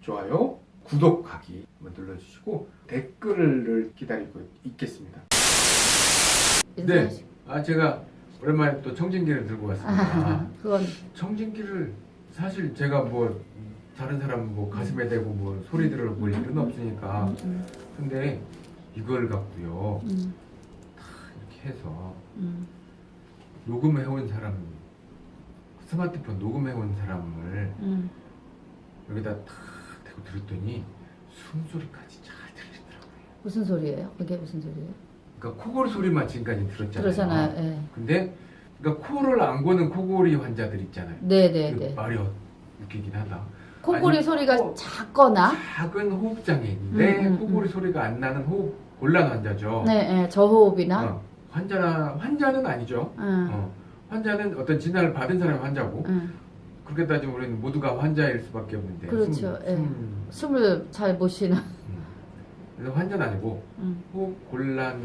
좋아요, 구독하기 눌러주시고 댓글을 기다리고 있겠습니다. 네. 네, 아 제가 오랜만에 또 청진기를 들고 왔습니다. 아, 그건 청진기를 사실 제가 뭐 다른 사람 뭐 가슴에 대고 뭐 소리 들을 뭐 일은 없으니까 음, 음. 근데 이걸 갖고요. 음. 해서 음. 녹음해온 사람 스마트폰 녹음해온 사람을 음. 여기다 탁 대고 들었더니 숨소리까지 잘 들리더라고요. 무슨 소리예요? 그게 무슨 소리예요? 그러니까 코골 소리만 지금까지 들었잖아요. 그러잖아요. 예. 근데 그러니까 코를 안 고는 코골이 환자들 있잖아요. 네네네. 그 말이 어- 웃기긴 하다. 콧골이 아니, 소리가 코- 작거나 작은 호흡 장애인데 음, 음, 코골이 소리가 안 나는 호흡 곤란 환자죠. 네, 예, 저호흡이나 어, 환자나 환자는 아니죠. 응, 어, 환자는 어떤 진단을 받은 사람이 환자고 응. 그렇게 따지면 우리는 모두가 환자일 수밖에 없는데 그렇죠. 숨, 예. 숨, 숨을 잘 못 쉬는 음. 그래서 환자는 아니고 응. 호흡 곤란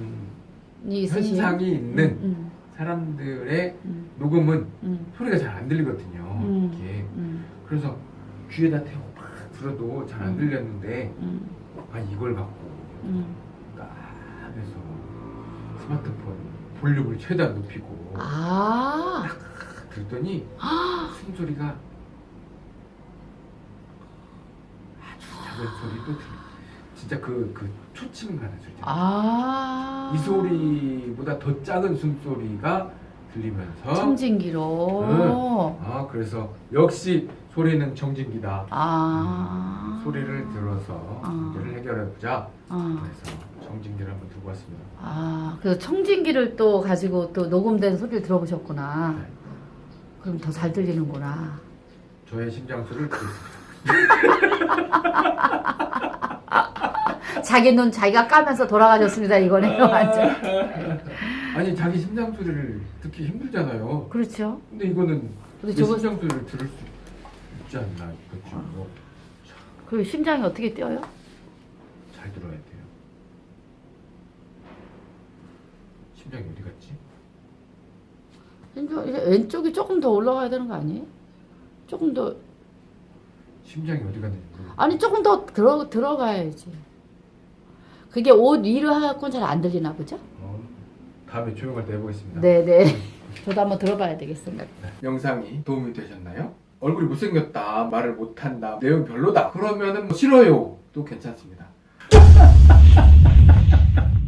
현상이 있는 응, 사람들의 응, 녹음은 응, 소리가 잘 안 들리거든요. 음. 응, 그래서 귀에다 대고 막 들어도 잘안 음. 들렸는데 응, 아 이걸 갖고 스마트폰 볼륨을 최대한 높이고 아, 딱 들었더니 숨소리가 아주 작은 소리도 들려. 진짜 그, 그 초침 가는 소리. 아. 이 소리보다 더 작은 숨소리가 들리면서 청진기로. 아 그래서 역시 소리는 청진기다. 아. 음, 소리를 들어서 아. 문제를 해결해 보자. 아. 그래서 청진기를 한번 두고 왔습니다. 아, 그래서 청진기를 또 가지고 또 녹음된 소리를 들어보셨구나. 네. 그럼 더 잘 들리는구나. 저의 심장 소리를. 자기 눈 자기가 까면서 돌아가셨습니다. 이거네요, 완전. 아니 자기 심장 소리를 듣기 힘들잖아요. 그렇죠. 근데 이거는 근데 내 저거 심장 소리를 들을 수 있지 않나 그렇죠. 뭐, 그 심장이 어떻게 뛰어요? 잘 들어야 돼요. 심장이 어디 갔지? 심장- 이제 왼쪽이 조금 더 올라가야 되는 거 아니에요? 조금 더 심장이 어디 갔는지 모르겠어요. 아니 조금 더 들어 들어가야지. 그게 옷 위로 하고는 잘 안 들리나 보죠? 어, 다음에 조용할 때 해보겠습니다. 네네. 저도 한번 들어봐야 되겠습니다. 네. 영상이 도움이 되셨나요? 얼굴이 못생겼다, 말을 못한다, 내용 별로다. 그러면은 뭐 싫어요. 또 괜찮습니다.